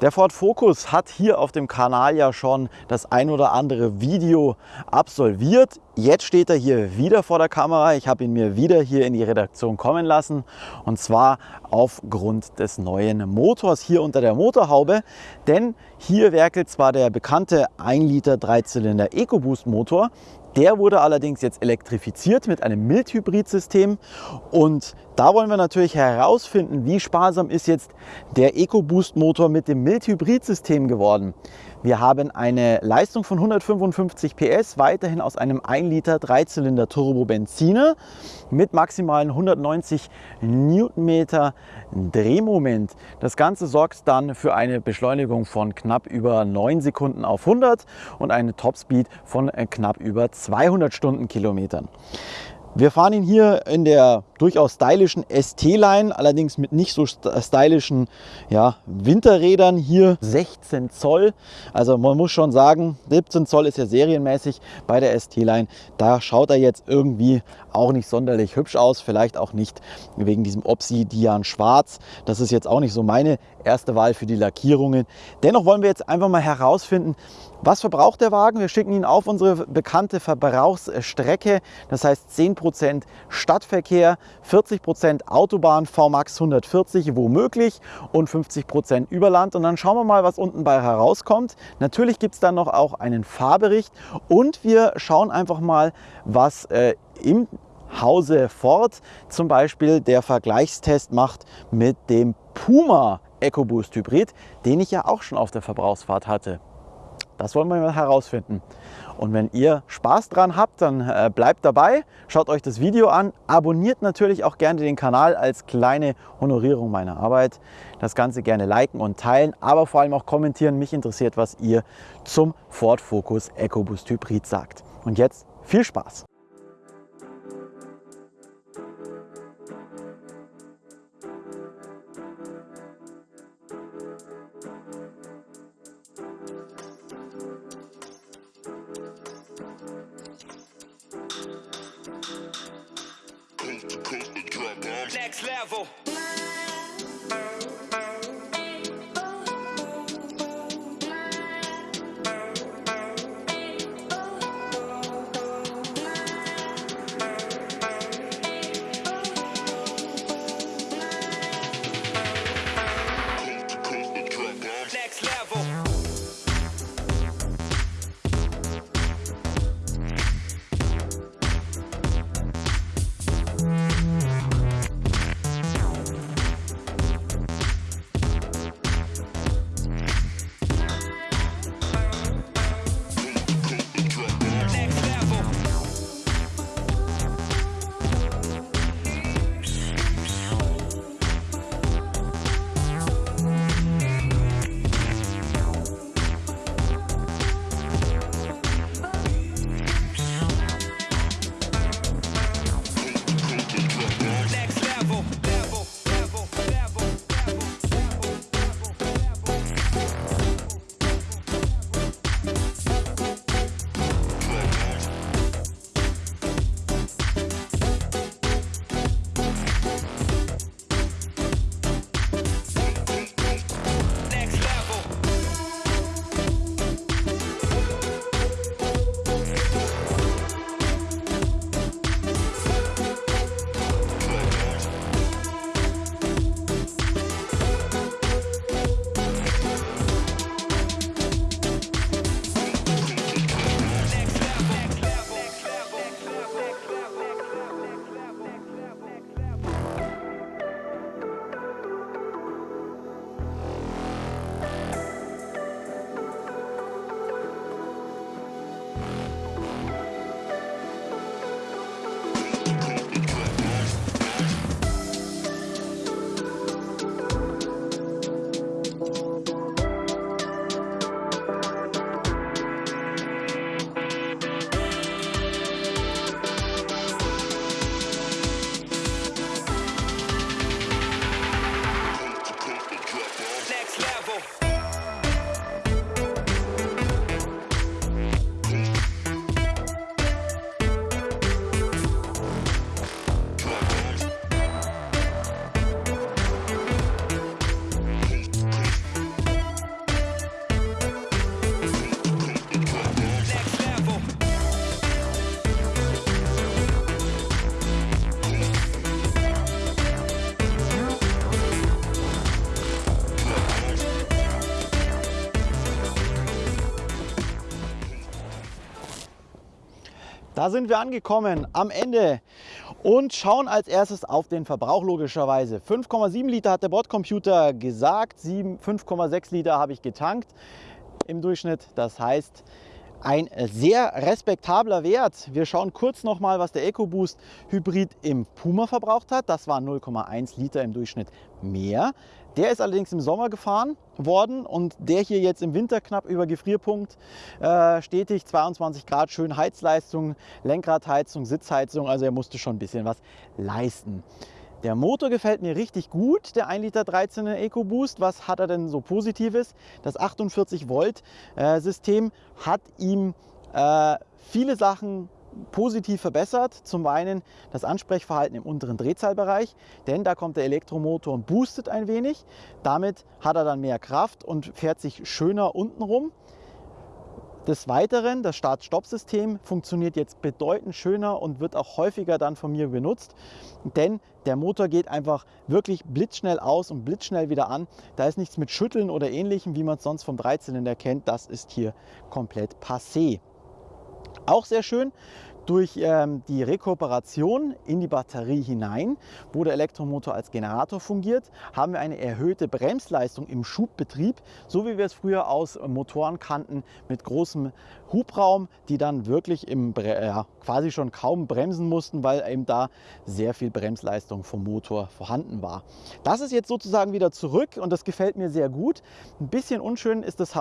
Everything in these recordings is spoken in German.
Der Ford Focus hat hier auf dem Kanal ja schon das ein oder andere Video absolviert. Jetzt steht er hier wieder vor der Kamera. Ich habe ihn mir wieder hier in die Redaktion kommen lassen und zwar aufgrund des neuen Motors hier unter der Motorhaube. Denn hier werkelt zwar der bekannte 1 Liter Dreizylinder EcoBoost Motor, der wurde allerdings jetzt elektrifiziert mit einem Mild-Hybrid-System und da wollen wir natürlich herausfinden, wie sparsam ist jetzt der EcoBoost-Motor mit dem Mild-Hybrid-System geworden. Wir haben eine Leistung von 155 PS, weiterhin aus einem 1 Liter Dreizylinder Turbo Benziner mit maximalen 190 Newtonmeter Drehmoment. Das Ganze sorgt dann für eine Beschleunigung von knapp über 9 Sekunden auf 100 und eine Topspeed von knapp über 200 Stundenkilometern. Wir fahren ihn hier in der durchaus stylischen ST-Line, allerdings mit nicht so stylischen ja, Winterrädern. Hier 16 Zoll, also man muss schon sagen, 17 Zoll ist ja serienmäßig bei der ST-Line. Da schaut er jetzt irgendwie auch nicht sonderlich hübsch aus, vielleicht auch nicht wegen diesem Obsidian Schwarz. Das ist jetzt auch nicht so meine erste Wahl für die Lackierungen. Dennoch wollen wir jetzt einfach mal herausfinden, was verbraucht der Wagen? Wir schicken ihn auf unsere bekannte Verbrauchsstrecke, das heißt 10% Stadtverkehr, 40% Autobahn VMAX 140 womöglich und 50% Überland. Und dann schauen wir mal, was unten bei herauskommt. Natürlich gibt es dann noch auch einen Fahrbericht und wir schauen einfach mal, was äh, im Hause Ford zum Beispiel der Vergleichstest macht mit dem Puma EcoBoost Hybrid, den ich ja auch schon auf der Verbrauchsfahrt hatte. Das wollen wir mal herausfinden. Und wenn ihr Spaß dran habt, dann äh, bleibt dabei, schaut euch das Video an, abonniert natürlich auch gerne den Kanal als kleine Honorierung meiner Arbeit. Das Ganze gerne liken und teilen, aber vor allem auch kommentieren. Mich interessiert, was ihr zum Ford Focus EcoBoost Hybrid sagt. Und jetzt viel Spaß! Level. level. Da sind wir angekommen am Ende und schauen als erstes auf den Verbrauch logischerweise. 5,7 Liter hat der Bordcomputer gesagt, 5,6 Liter habe ich getankt im Durchschnitt. Das heißt, ein sehr respektabler Wert. Wir schauen kurz noch mal, was der EcoBoost Hybrid im Puma verbraucht hat. Das waren 0,1 Liter im Durchschnitt mehr. Der ist allerdings im Sommer gefahren worden und der hier jetzt im Winter knapp über Gefrierpunkt äh, stetig 22 Grad, schön Heizleistung, Lenkradheizung, Sitzheizung, also er musste schon ein bisschen was leisten. Der Motor gefällt mir richtig gut, der 1 Liter 13er EcoBoost. Was hat er denn so Positives? Das 48 Volt äh, System hat ihm äh, viele Sachen positiv verbessert. Zum einen das Ansprechverhalten im unteren Drehzahlbereich, denn da kommt der Elektromotor und boostet ein wenig. Damit hat er dann mehr Kraft und fährt sich schöner unten rum. Des Weiteren, das Start-Stopp-System funktioniert jetzt bedeutend schöner und wird auch häufiger dann von mir benutzt, denn der Motor geht einfach wirklich blitzschnell aus und blitzschnell wieder an. Da ist nichts mit Schütteln oder ähnlichem, wie man es sonst vom Dreizylinder kennt. Das ist hier komplett passé. Auch sehr schön, durch ähm, die Rekuperation in die Batterie hinein, wo der Elektromotor als Generator fungiert, haben wir eine erhöhte Bremsleistung im Schubbetrieb, so wie wir es früher aus Motoren kannten, mit großem Hubraum, die dann wirklich im, ja, quasi schon kaum bremsen mussten, weil eben da sehr viel Bremsleistung vom Motor vorhanden war. Das ist jetzt sozusagen wieder zurück und das gefällt mir sehr gut. Ein bisschen unschön ist das,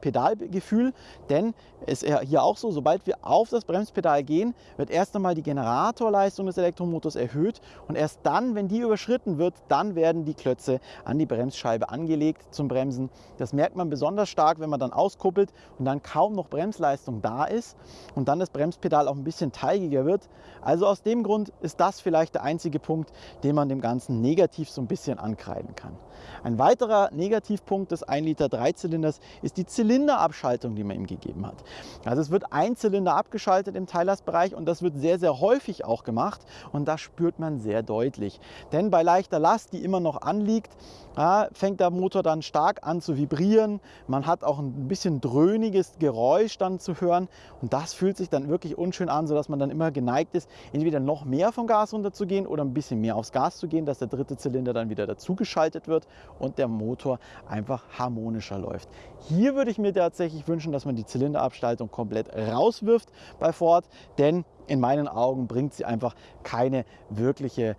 Pedalgefühl, denn es ist hier auch so, sobald wir auf das Bremspedal gehen, wird erst einmal die Generatorleistung des Elektromotors erhöht und erst dann, wenn die überschritten wird, dann werden die Klötze an die Bremsscheibe angelegt zum Bremsen. Das merkt man besonders stark, wenn man dann auskuppelt und dann kaum noch Bremsleistung da ist und dann das Bremspedal auch ein bisschen teigiger wird. Also aus dem Grund ist das vielleicht der einzige Punkt, den man dem Ganzen negativ so ein bisschen ankreiden kann. Ein weiterer Negativpunkt des 1 Liter Dreizylinders ist die Zylinderabschaltung, die man ihm gegeben hat. Also es wird ein Zylinder abgeschaltet im Teillastbereich Bereich und das wird sehr, sehr häufig auch gemacht und das spürt man sehr deutlich. Denn bei leichter Last, die immer noch anliegt, ja, fängt der Motor dann stark an zu vibrieren. Man hat auch ein bisschen dröhniges Geräusch dann zu hören und das fühlt sich dann wirklich unschön an, sodass man dann immer geneigt ist, entweder noch mehr vom Gas runterzugehen oder ein bisschen mehr aufs Gas zu gehen, dass der dritte Zylinder dann wieder dazugeschaltet wird und der Motor einfach harmonischer läuft. Hier würde ich mir tatsächlich wünschen, dass man die Zylinderabschaltung komplett rauswirft bei Ford, denn in meinen Augen bringt sie einfach keine wirkliche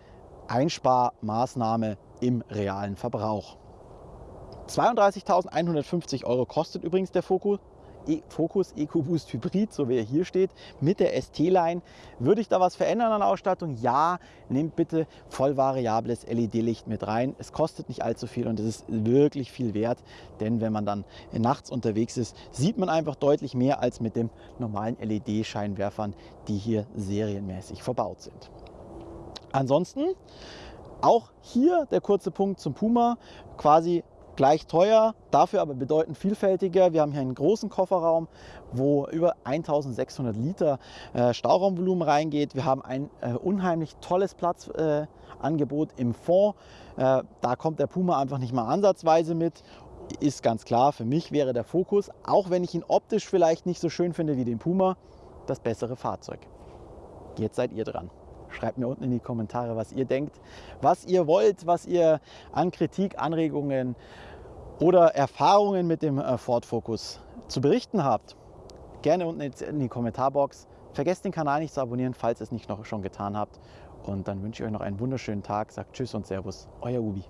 Einsparmaßnahme im realen Verbrauch. 32.150 Euro kostet übrigens der Focus. E Focus EcoBoost Hybrid, so wie er hier steht, mit der ST-Line. Würde ich da was verändern an der Ausstattung? Ja, nehmt bitte voll variables LED-Licht mit rein. Es kostet nicht allzu viel und es ist wirklich viel wert, denn wenn man dann nachts unterwegs ist, sieht man einfach deutlich mehr als mit den normalen LED-Scheinwerfern, die hier serienmäßig verbaut sind. Ansonsten auch hier der kurze Punkt zum Puma, quasi gleich teuer, dafür aber bedeutend vielfältiger. Wir haben hier einen großen Kofferraum, wo über 1600 Liter äh, Stauraumvolumen reingeht. Wir haben ein äh, unheimlich tolles Platzangebot äh, im Fond. Äh, da kommt der Puma einfach nicht mal ansatzweise mit. Ist ganz klar, für mich wäre der Fokus, auch wenn ich ihn optisch vielleicht nicht so schön finde wie den Puma, das bessere Fahrzeug. Jetzt seid ihr dran. Schreibt mir unten in die Kommentare, was ihr denkt, was ihr wollt, was ihr an Kritik, Anregungen oder Erfahrungen mit dem äh, Ford Focus zu berichten habt. Gerne unten in die Kommentarbox. Vergesst den Kanal nicht zu abonnieren, falls ihr es nicht noch schon getan habt. Und dann wünsche ich euch noch einen wunderschönen Tag. Sagt Tschüss und Servus, euer Ubi.